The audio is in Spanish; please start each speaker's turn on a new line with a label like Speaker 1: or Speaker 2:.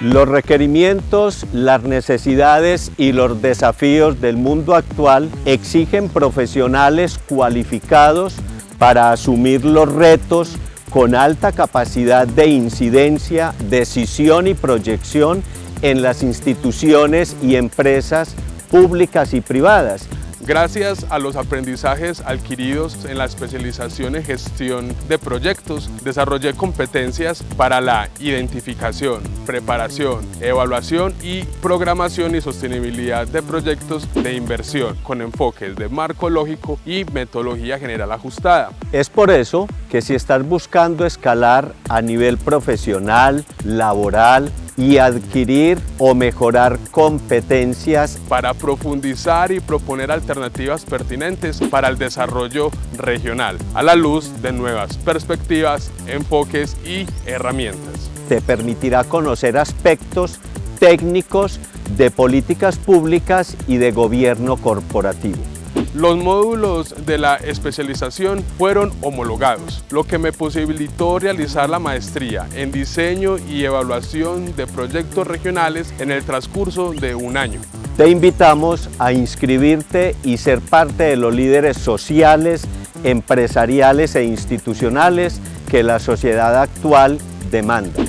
Speaker 1: Los requerimientos, las necesidades y los desafíos del mundo actual exigen profesionales cualificados para asumir los retos con alta capacidad de incidencia, decisión y proyección en las instituciones y empresas públicas y privadas,
Speaker 2: Gracias a los aprendizajes adquiridos en la especialización en gestión de proyectos, desarrollé competencias para la identificación, preparación, evaluación y programación y sostenibilidad de proyectos de inversión con enfoques de marco lógico y metodología general ajustada.
Speaker 1: Es por eso que si estás buscando escalar a nivel profesional, laboral, y adquirir o mejorar competencias
Speaker 2: para profundizar y proponer alternativas pertinentes para el desarrollo regional a la luz de nuevas perspectivas, enfoques y herramientas.
Speaker 1: Te permitirá conocer aspectos técnicos de políticas públicas y de gobierno corporativo.
Speaker 2: Los módulos de la especialización fueron homologados, lo que me posibilitó realizar la maestría en diseño y evaluación de proyectos regionales en el transcurso de un año.
Speaker 1: Te invitamos a inscribirte y ser parte de los líderes sociales, empresariales e institucionales que la sociedad actual demanda.